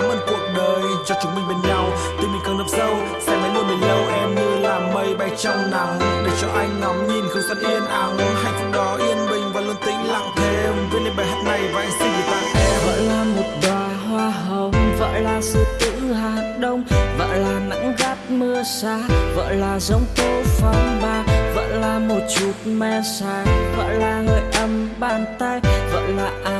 cảm ơn cuộc đời cho chúng mình bên nhau. Tình mình càng đập sâu, sẽ mãi luôn bên lâu em như là mây bay trong nắng, để cho anh ngắm nhìn không gian yên ắng. Hạnh phúc đó yên bình và luôn tĩnh lặng thêm. Viết lên bài hát này và anh xin gửi tặng em. Vợ là một đóa hoa hồng vợ là sự tử hạt đông vợ là nắng gắt mưa xa vợ là giống tố phong ba vợ là một chút men say vợ là hơi ấm bàn tay vợ là ai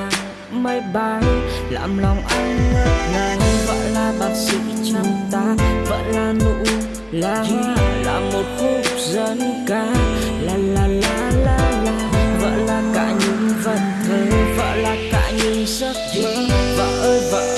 mây bay làm lòng anh ngất ngây vợ là bác sĩ chăm ta vợ là nụ là hoa, là một khúc dân ca. La la la la la vợ là cả những vật thơ vợ là cả những giấc mơ. Vợ ơi vợ ơi, vợ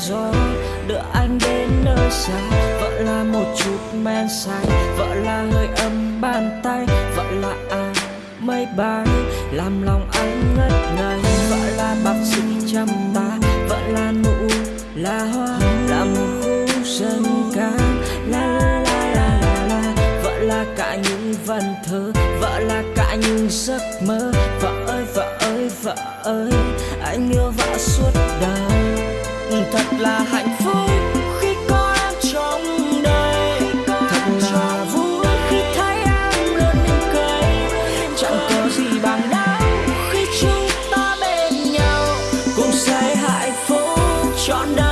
gió, đưa anh đến nơi xa. Vợ là một chút men say, vợ là hơi ấm bàn tay. Vợ là áng mây bay, làm lòng anh ngất ngây. Vợ là bác sĩ chăm ta vợ là nụ là hoa. Là một khu dân ca la la la la la la. Vợ là cả những vần thơ, vợ là cả những giấc mơ. Vợ ơi vợ ơi vợ ơi, anh yêu vợ suốt đời là hạnh phúc khi có em trong đời thật là vui khi thấy em luôn lên cười. chẳng có gì bằng đau khi chúng ta bên nhau. Cùng say hạnh phúc trọn đời.